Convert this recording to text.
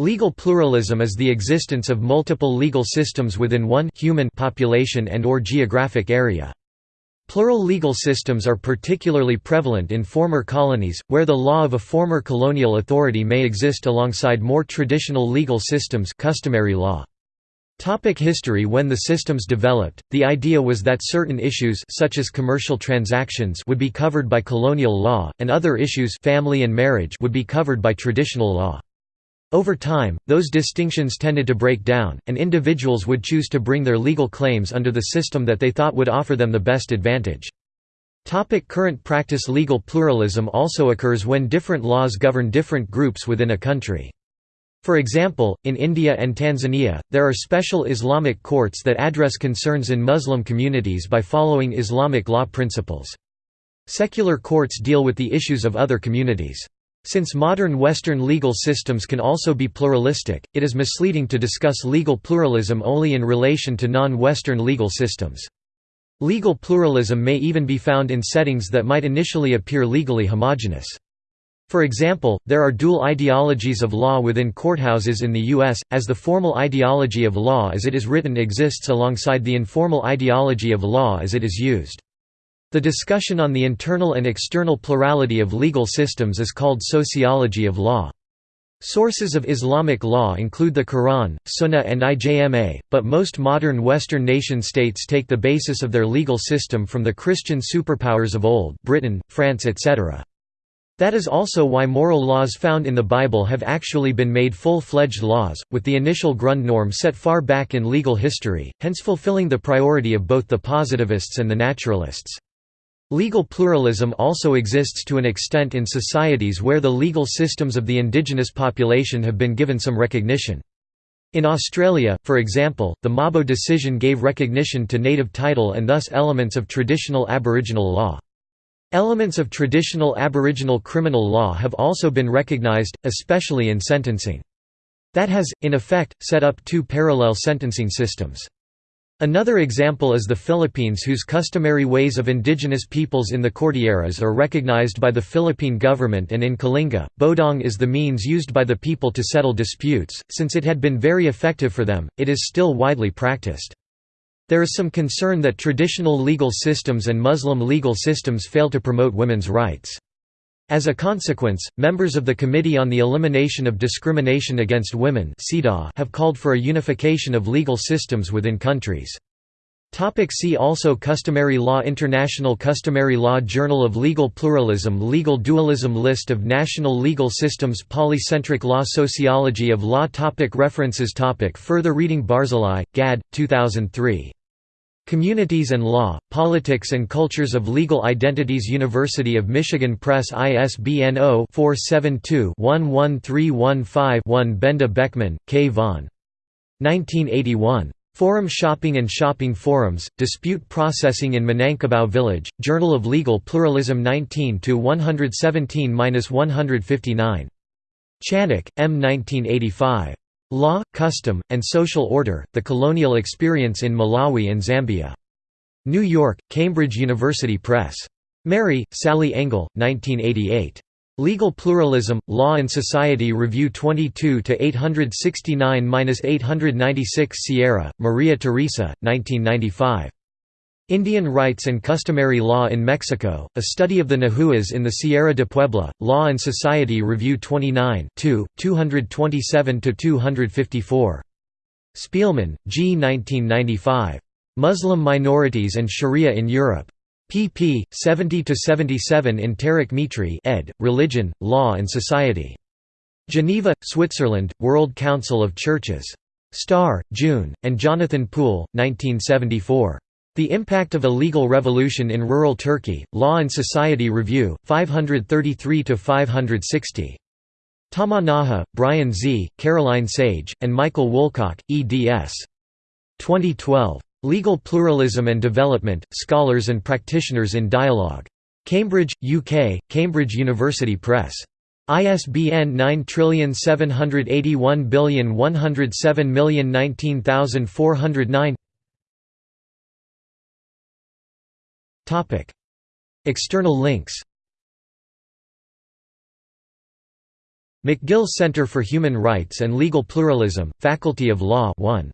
Legal pluralism is the existence of multiple legal systems within one human population and or geographic area. Plural legal systems are particularly prevalent in former colonies, where the law of a former colonial authority may exist alongside more traditional legal systems customary law. Topic history When the systems developed, the idea was that certain issues such as commercial transactions would be covered by colonial law, and other issues family and marriage would be covered by traditional law. Over time, those distinctions tended to break down, and individuals would choose to bring their legal claims under the system that they thought would offer them the best advantage. Topic current practice Legal pluralism also occurs when different laws govern different groups within a country. For example, in India and Tanzania, there are special Islamic courts that address concerns in Muslim communities by following Islamic law principles. Secular courts deal with the issues of other communities. Since modern Western legal systems can also be pluralistic, it is misleading to discuss legal pluralism only in relation to non-Western legal systems. Legal pluralism may even be found in settings that might initially appear legally homogeneous. For example, there are dual ideologies of law within courthouses in the U.S., as the formal ideology of law as it is written exists alongside the informal ideology of law as it is used. The discussion on the internal and external plurality of legal systems is called sociology of law. Sources of Islamic law include the Quran, Sunnah and IJMA, but most modern Western nation-states take the basis of their legal system from the Christian superpowers of old Britain, France etc. That is also why moral laws found in the Bible have actually been made full-fledged laws, with the initial Grundnorm set far back in legal history, hence fulfilling the priority of both the positivists and the naturalists. Legal pluralism also exists to an extent in societies where the legal systems of the indigenous population have been given some recognition. In Australia, for example, the Mabo decision gave recognition to native title and thus elements of traditional Aboriginal law. Elements of traditional Aboriginal criminal law have also been recognised, especially in sentencing. That has, in effect, set up two parallel sentencing systems. Another example is the Philippines whose customary ways of indigenous peoples in the Cordilleras are recognized by the Philippine government and in Kalinga, bodong is the means used by the people to settle disputes, since it had been very effective for them, it is still widely practiced. There is some concern that traditional legal systems and Muslim legal systems fail to promote women's rights. As a consequence, members of the Committee on the Elimination of Discrimination Against Women have called for a unification of legal systems within countries. See also Customary law International Customary law Journal of Legal Pluralism Legal dualism List of national legal systems Polycentric law Sociology of law topic References topic Further reading Barzilai, Gad, 2003. Communities and Law, Politics and Cultures of Legal Identities University of Michigan Press ISBN 0-472-11315-1 Benda Beckmann, K. von. 1981. Forum Shopping and Shopping Forums, Dispute Processing in Minangkabau Village, Journal of Legal Pluralism 19–117–159. Chanock, M. 1985. Law, Custom, and Social Order, The Colonial Experience in Malawi and Zambia. New York, Cambridge University Press. Merry, Sally Engle, 1988. Legal Pluralism, Law and Society Review 22 869–896 Sierra, Maria Teresa, 1995. Indian Rights and Customary Law in Mexico, A Study of the Nahuas in the Sierra de Puebla, Law and Society Review 29 227–254. Spielman, G. 1995. Muslim Minorities and Sharia in Europe. pp. 70–77 in Tariq Mitri ed., Religion, Law and Society. Geneva, Switzerland, World Council of Churches. Starr, June, and Jonathan Pool, 1974. The Impact of a Legal Revolution in Rural Turkey, Law and Society Review, 533–560. Tamanaha, Brian Z., Caroline Sage, and Michael Woolcock, eds. 2012. Legal Pluralism and Development, Scholars and Practitioners in Dialogue. Cambridge, UK, Cambridge University Press. ISBN 9781107019409 External links McGill Center for Human Rights and Legal Pluralism, Faculty of Law 1.